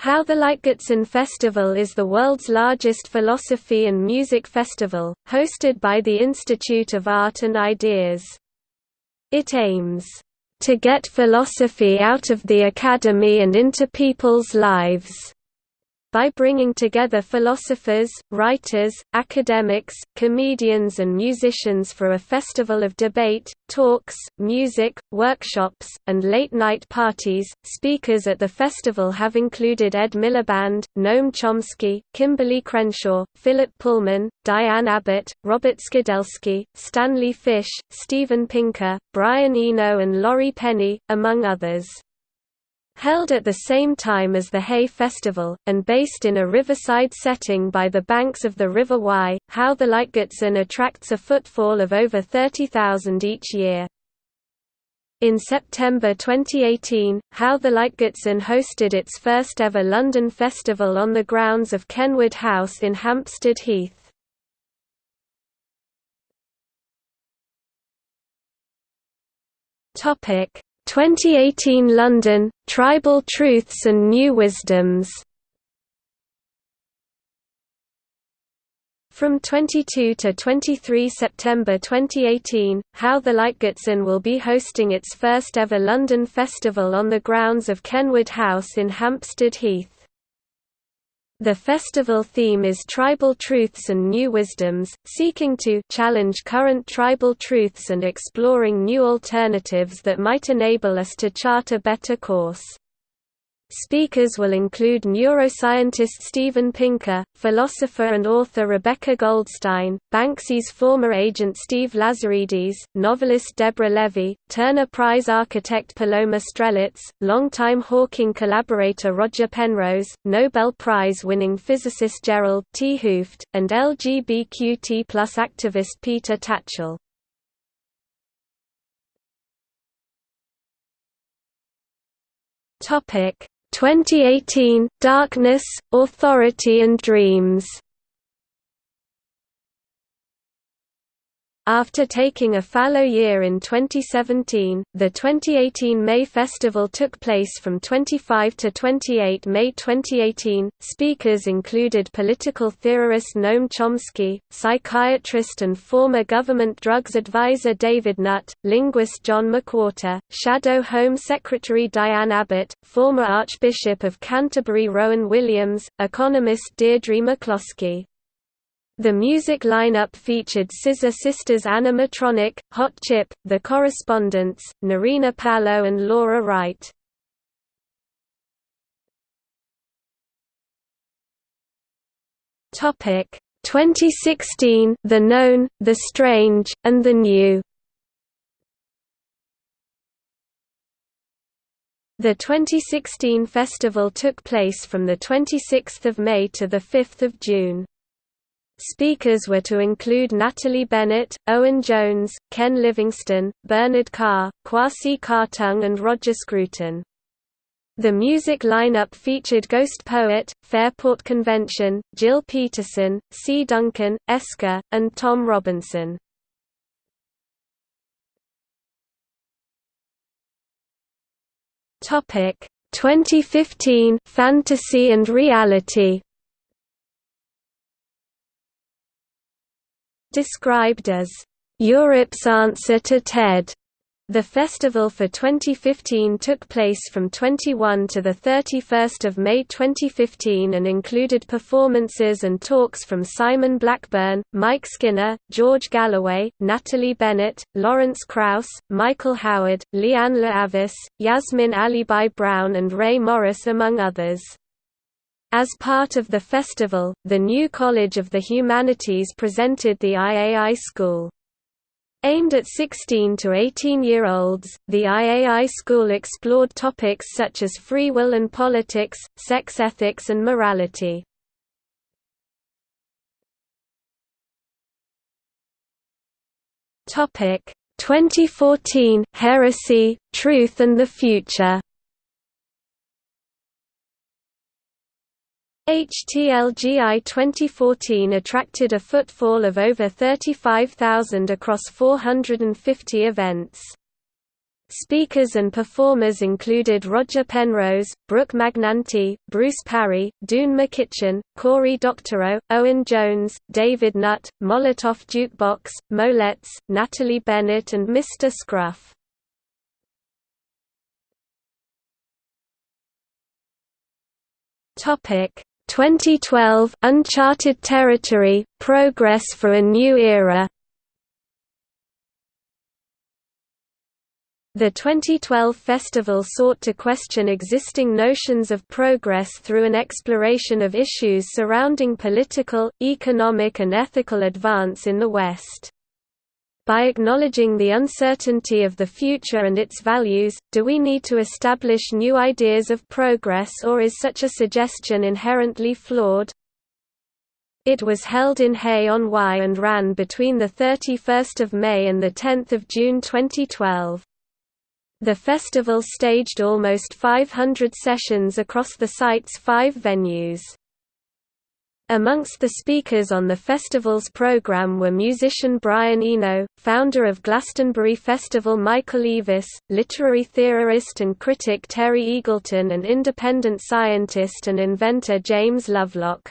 How the Light Gets In Festival is the world's largest philosophy and music festival, hosted by the Institute of Art and Ideas. It aims to get philosophy out of the academy and into people's lives by bringing together philosophers, writers, academics, comedians and musicians for a festival of debate, talks, music, workshops, and late-night parties. Speakers at the festival have included Ed Miliband, Noam Chomsky, Kimberly Crenshaw, Philip Pullman, Diane Abbott, Robert Skidelsky, Stanley Fish, Steven Pinker, Brian Eno and Laurie Penny, among others. Held at the same time as the Hay Festival, and based in a riverside setting by the banks of the River Wye, How the Light Gets In attracts a footfall of over 30,000 each year. In September 2018, How the Light Gets In hosted its first ever London festival on the grounds of Kenwood House in Hampstead Heath. Topic 2018 London, Tribal Truths and New Wisdoms From 22 to 23 September 2018, How the Light Gets In will be hosting its first ever London festival on the grounds of Kenwood House in Hampstead Heath. The festival theme is Tribal Truths and New Wisdoms, seeking to challenge current tribal truths and exploring new alternatives that might enable us to chart a better course. Speakers will include neuroscientist Steven Pinker, philosopher and author Rebecca Goldstein, Banksy's former agent Steve Lazarides, novelist Deborah Levy, Turner Prize architect Paloma Strelitz, longtime Hawking collaborator Roger Penrose, Nobel Prize-winning physicist Gerard 't Hooft, and LGBTQ activist Peter Tatchell. Topic 2018 – Darkness, Authority and Dreams After taking a fallow year in 2017, the 2018 May Festival took place from 25 to 28 May 2018. Speakers included political theorist Noam Chomsky, psychiatrist and former government drugs advisor David Nutt, linguist John McWhorter, Shadow Home Secretary Diane Abbott, former Archbishop of Canterbury Rowan Williams, economist Deirdre McCloskey, the music lineup featured Scissor Sisters Ana Matronic, Hot Chip, The Correspondents, Narina Palo and Laura Wright. Topic 2016 The Known, The Strange, and The New The 2016 festival took place from 26 May to 5 June. Speakers were to include Natalie Bennett, Owen Jones, Ken Livingstone, Bernard Carr, Kwasi Kwarteng and Roger Scruton. The music lineup featured Ghost Poet, Fairport Convention, Jill Peterson, C. Duncan, Esker, and Tom Robinson. Topic 2015 Fantasy and Reality Described as, "...Europe's answer to TED." The festival for 2015 took place from 21 to 31 May 2015 and included performances and talks from Simon Blackburn, Mike Skinner, George Galloway, Natalie Bennett, Lawrence Krauss, Michael Howard, Lianne La Havas, Yasmin Alibhai Brown and Ray Morris among others. As part of the festival, the new College of the Humanities presented the IAI School. Aimed at 16 to 18-year-olds, the IAI School explored topics such as free will and politics, sex ethics and morality. Topic 2014 Heresy, Truth and the Future HTLGI 2014 attracted a footfall of over 35,000 across 450 events. Speakers and performers included Roger Penrose, Brooke Magnanti, Bruce Parry, Doon Mackichan, Cory Doctorow, Owen Jones, David Nutt, Molotov Jukebox, Molettes, Natalie Bennett and Mr. Scruff. Topic 2012 Uncharted Territory Progress for a New Era The 2012 festival sought to question existing notions of progress through an exploration of issues surrounding political, economic and ethical advance in the West. By acknowledging the uncertainty of the future and its values, do we need to establish new ideas of progress or is such a suggestion inherently flawed? It was held in Hay-on-Wye and ran between 31 May and 10 June 2012. The festival staged almost 500 sessions across the site's five venues. Amongst the speakers on the festival's program were musician Brian Eno, founder of Glastonbury Festival Michael Eavis, literary theorist and critic Terry Eagleton and independent scientist and inventor James Lovelock.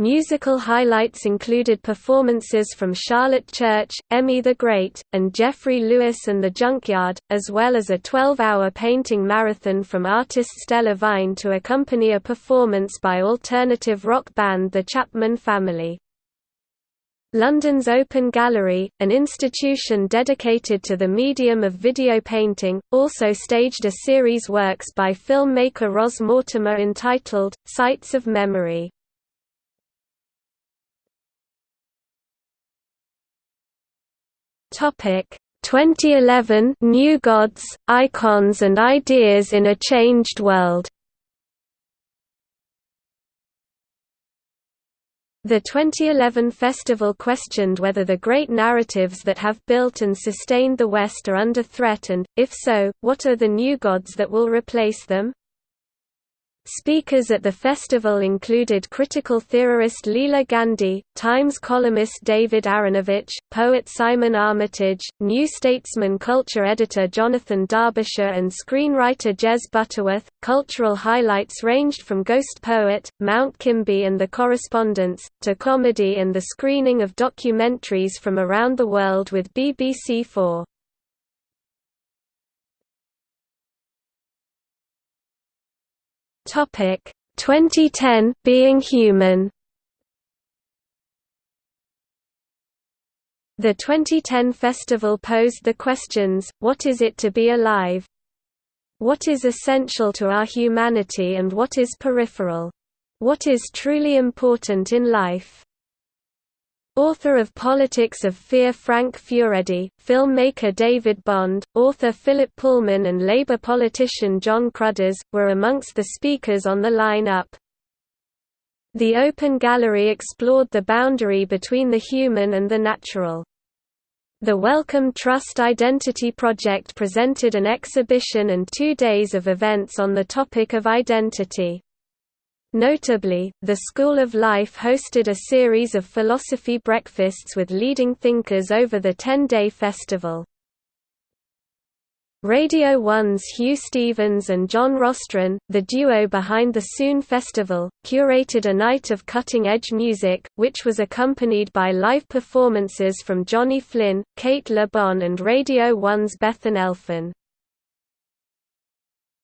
Musical highlights included performances from Charlotte Church, Emmy the Great, and Jeffrey Lewis and the Junkyard, as well as a 12-hour painting marathon from artist Stella Vine to accompany a performance by alternative rock band The Chapman Family. London's Open Gallery, an institution dedicated to the medium of video painting, also staged a series works by filmmaker Ros Mortimer entitled, Sights of Memory. Topic 2011 New Gods, Icons and Ideas in a Changed World The 2011 festival questioned whether the great narratives that have built and sustained the West are under threat and, if so, what are the new gods that will replace them? Speakers at the festival included critical theorist Leela Gandhi, Times columnist David Aaronovitch, poet Simon Armitage, New Statesman culture editor Jonathan Derbyshire, and screenwriter Jez Butterworth. Cultural highlights ranged from Ghost Poet, Mount Kimbie and the Correspondents, to comedy and the screening of documentaries from around the world with BBC4. Topic 2010 Being Human The 2010 festival posed the questions, what is it to be alive? What is essential to our humanity and what is peripheral? What is truly important in life? Author of Politics of Fear Frank Furedi, filmmaker David Bond, author Philip Pullman and Labour politician Jon Cruddas, were amongst the speakers on the line-up. The Open Gallery explored the boundary between the human and the natural. The Wellcome Trust Identity Project presented an exhibition and two days of events on the topic of identity. Notably, the School of Life hosted a series of philosophy breakfasts with leading thinkers over the 10-day festival. Radio 1's Huw Stephens and John Rostron, the duo behind the Sŵn Festival, curated a night of cutting-edge music, which was accompanied by live performances from Johnny Flynn, Cate Le Bon and Radio 1's Bethan Elfyn.